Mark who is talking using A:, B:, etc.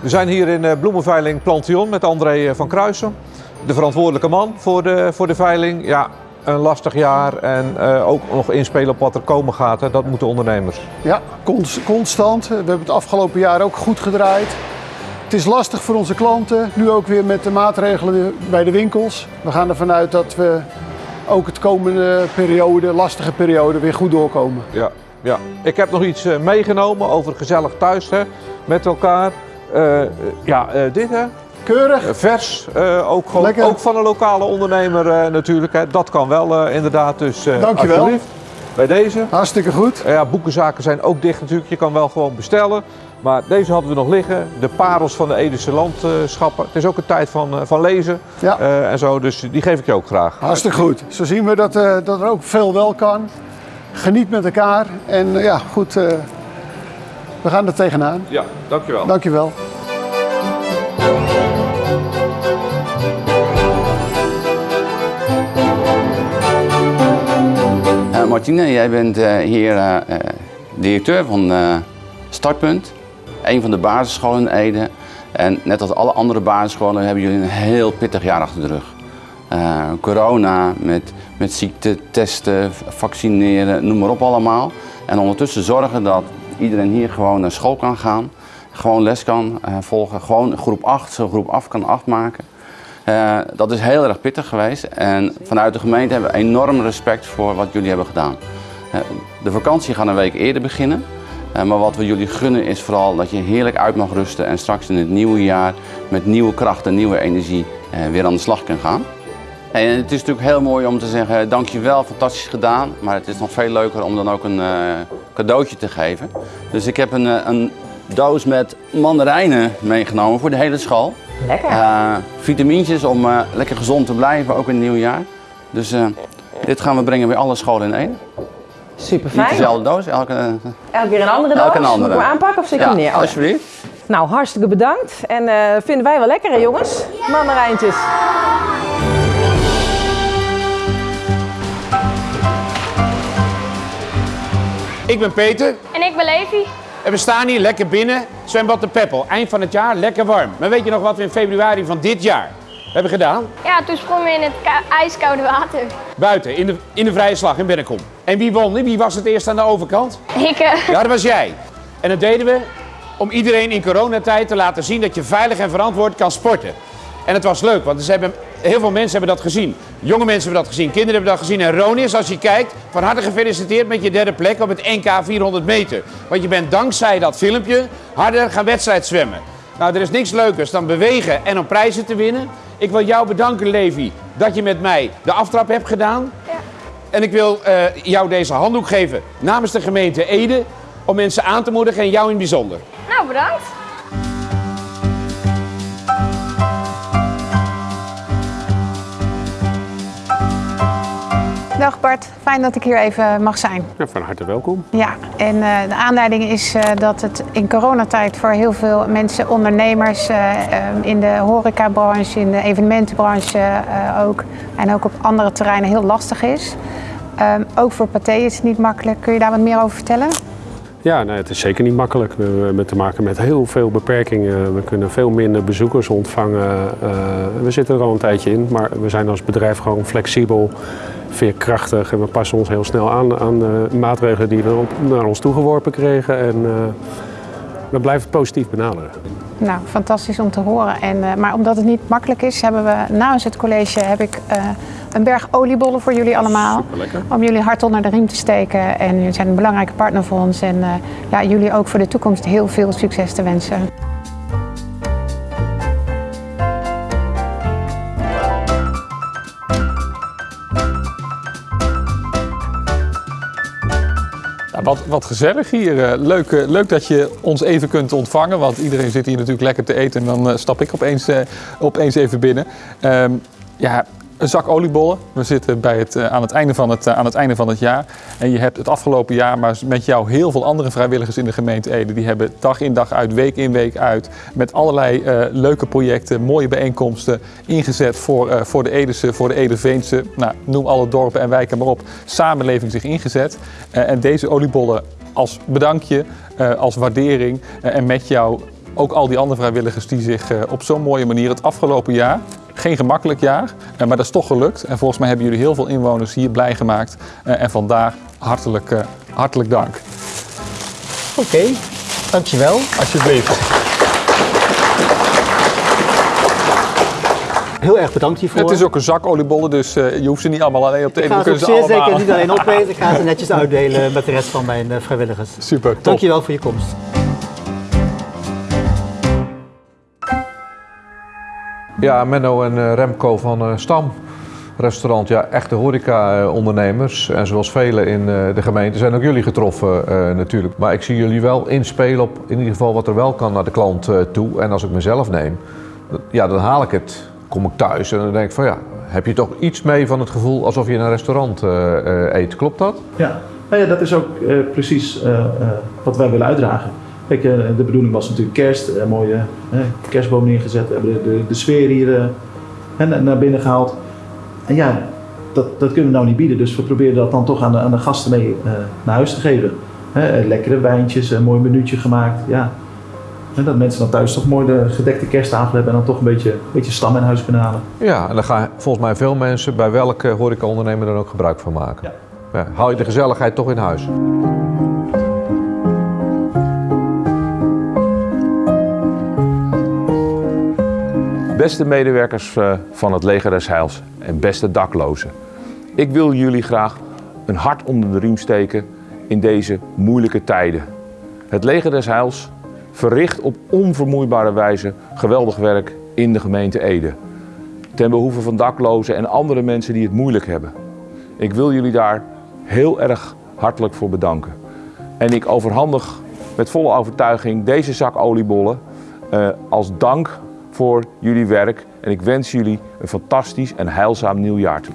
A: We zijn hier in eh, bloemenveiling Plantion met André eh, van Kruisen. De verantwoordelijke man voor de, voor de veiling. Ja, een lastig jaar en eh, ook nog inspelen op wat er komen gaat. Hè. Dat moeten ondernemers.
B: Ja, cons- constant. We hebben het afgelopen jaar ook goed gedraaid. Het is lastig voor onze klanten, nu ook weer met de maatregelen bij de winkels. We gaan ervan uit dat we ook het komende periode, lastige periode, weer goed doorkomen.
A: Ja, ja. Ik heb nog iets eh, meegenomen over gezellig thuis hè, met elkaar. Eh, ja, eh, dit hè.
B: Keurig.
A: Vers, ook, gewoon, ook van een lokale ondernemer natuurlijk. Hè. Dat kan wel inderdaad. Dus,
B: Dankjewel.
A: alsjeblieft. Bij deze.
B: Hartstikke goed.
A: Ja, boekenzaken zijn ook dicht natuurlijk. Je kan wel gewoon bestellen. Maar deze hadden we nog liggen. De parels van de Edische landschappen. Het is ook een tijd van, van lezen
B: Ja.
A: en zo. Dus die geef ik je ook graag.
B: Hartstikke goed. Zo zien we dat, dat er ook veel wel kan. Geniet met elkaar. En eh, ja, goed. eh, we gaan er tegenaan.
A: Ja, dankjewel.
B: Dankjewel.
C: Eh, Martine, jij bent eh, hier directeur van eh, Startpunt, een van de basisscholen in Ede. En net als alle andere basisscholen hebben jullie een heel pittig jaar achter de rug. Eh, corona, met, met ziekte, testen, vaccineren, noem maar op allemaal. En ondertussen zorgen dat iedereen hier gewoon naar school kan gaan, gewoon les kan eh, volgen, gewoon groep 8, zo groep af kan afmaken. Eh, dat is heel erg pittig geweest en vanuit de gemeente hebben we enorm respect voor wat jullie hebben gedaan. De vakantie gaat een week eerder beginnen, maar wat we jullie gunnen is vooral dat je heerlijk uit mag rusten en straks in het nieuwe jaar met nieuwe kracht en nieuwe energie weer aan de slag kan gaan. En het is natuurlijk heel mooi om te zeggen dankjewel, fantastisch gedaan, maar het is nog veel leuker om dan ook een eh, cadeautje te geven. Dus ik heb een, eh, een doos met mandarijnen meegenomen voor de hele school.
D: Lekker.
C: Eh, vitamintjes om eh, lekker gezond te blijven, ook in het nieuwe jaar. Dus eh, dit gaan we brengen bij alle scholen in één.
D: Super
C: Niet
D: fijn.
C: dezelfde doos, elke,
D: Elke keer een andere doos.
C: elke een andere.
D: Moet ik aanpakken of zit
C: ja,
D: hem neer? Oh,
C: alsjeblieft.
D: Nou, hartstikke bedankt. En eh, vinden wij wel lekker, hè, jongens? Mandarijntjes.
E: Ik ben Peter
F: En ik ben Levi.
E: en we staan hier lekker binnen. Zwembad de Peppel. Eind van het jaar, lekker warm. Maar weet je nog wat we in februari van dit jaar hebben gedaan?
F: Ja, toen sprongen we in het ijskoude water.
E: Buiten, in de, in de vrije slag in Bennekom. En wie won? Wie was het eerst aan de overkant?
F: Ik, eh,
E: Ja, dat was jij. En dat deden we om iedereen in coronatijd te laten zien dat je veilig en verantwoord kan sporten. En het was leuk, want ze hebben, heel veel mensen hebben dat gezien. Jonge mensen hebben dat gezien, kinderen hebben dat gezien. En Ronis, als je kijkt, van harte gefeliciteerd met je derde plek op het NK 400 meter. Want je bent dankzij dat filmpje harder gaan wedstrijd zwemmen. Nou, er is niks leukers dan bewegen en om prijzen te winnen. Ik wil jou bedanken, Levi, dat je met mij de aftrap hebt gedaan. En ik wil eh, jou deze handdoek geven namens de gemeente Ede. Om mensen aan te moedigen en jou in het bijzonder.
F: nou, bedankt.
G: Dag Bart, fijn dat ik hier even mag zijn.
H: Ja, van harte welkom.
G: Ja, en eh, de aanleiding is eh, dat het in coronatijd voor heel veel mensen, ondernemers eh, in de horecabranche, in de evenementenbranche ook en ook op andere terreinen heel lastig is. Ehm, ook voor Pathé is het niet makkelijk. Kun je daar wat meer over vertellen?
H: Ja, het is zeker niet makkelijk. We hebben te maken met heel veel beperkingen. We kunnen veel minder bezoekers ontvangen. Eh, we zitten er al een tijdje in, maar we zijn als bedrijf gewoon flexibel, veerkrachtig en we passen ons heel snel aan aan de maatregelen die we naar ons toegeworpen kregen. En eh, we blijven het positief benaderen.
G: Nou, fantastisch om te horen. En, eh, maar omdat het niet makkelijk is, hebben we namens het college heb ik, eh, een berg oliebollen voor jullie allemaal. Om jullie hart onder de riem te steken. En jullie zijn een belangrijke partner voor ons. En eh, ja, jullie ook voor de toekomst heel veel succes te wensen.
I: Wat, wat gezellig hier. Eh, Leuk, eh, leuk dat je ons even kunt ontvangen. Want iedereen zit hier natuurlijk lekker te eten. En dan eh, stap ik opeens, opeens even binnen. Ehm, ja, een zak oliebollen. We zitten bij het, eh, aan, het einde van het, eh, aan het einde van het jaar. En je hebt het afgelopen jaar, maar met jou heel veel andere vrijwilligers in de gemeente Ede. Die hebben dag in dag uit, week in week uit. Met allerlei eh, leuke projecten, mooie bijeenkomsten ingezet voor, voor de Edese, voor de Edeveense. Nou, noem alle dorpen en wijken maar op. Samenleving zich ingezet. En deze oliebollen als bedankje als waardering. en met jou ook al die andere vrijwilligers die zich eh, op zo'n mooie manier het afgelopen jaar, geen gemakkelijk jaar, eh, maar dat is toch gelukt. En volgens mij hebben jullie heel veel inwoners hier blij gemaakt. Eh, en vandaar hartelijk, eh, hartelijk dank.
J: Oké, dankjewel.
I: Alsjeblieft.
J: Heel erg bedankt hiervoor.
I: Het is ook een zak oliebollen, dus eh, je hoeft ze niet allemaal alleen op te
J: ik
I: eten.
J: ga
I: We
J: ze
I: ze
J: zeer
I: allemaal.
J: zeker niet alleen opeten. Ik ga ze netjes uitdelen met de rest van mijn eh, vrijwilligers.
I: Super, top.
J: Dankjewel voor je komst.
A: Ja, Menno en eh, Remco van eh, Stam. Restaurant, ja, echte horeca-ondernemers. En zoals velen in eh, de gemeente zijn ook jullie getroffen natuurlijk. Maar ik zie jullie wel inspelen op in ieder geval wat er wel kan naar de klant toe. En als ik mezelf neem, ja, dan haal ik het. Kom ik thuis en dan denk ik van ja, heb je toch iets mee van het gevoel alsof je in een restaurant eet. Klopt dat?
K: Ja, nou ja dat is ook precies wat wij willen uitdragen. Kijk, eh, de bedoeling was natuurlijk kerst, een mooie eh, kerstboom neergezet. We hebben de, de, de sfeer hier eh, hè, naar- binnen gehaald. En ja, dat, dat kunnen we nou niet bieden. Dus we proberen dat dan toch aan de, aan de gasten mee naar huis te geven. Hè, lekkere wijntjes, een mooi minuutje gemaakt. Ja. En dat mensen dan thuis toch mooi de gedekte kersttafel hebben en dan toch een beetje, beetje stam in huis kunnen halen.
A: Ja, en daar gaan volgens mij veel mensen bij welke horeca-ondernemer dan ook gebruik van maken. Ja, haal je de gezelligheid toch in huis.
L: Beste medewerkers eh, van het Leger des Heils en beste daklozen. Ik wil jullie graag een hart onder de riem steken in deze moeilijke tijden. Het Leger des Heils verricht op onvermoeibare wijze geweldig werk in de gemeente Ede. Ten behoeve van daklozen en andere mensen die het moeilijk hebben. Ik wil jullie daar heel erg hartelijk voor bedanken. En ik overhandig met volle overtuiging deze zak oliebollen eh, als dank voor jullie werk. En ik wens jullie een fantastisch en heilzaam nieuwjaar toe.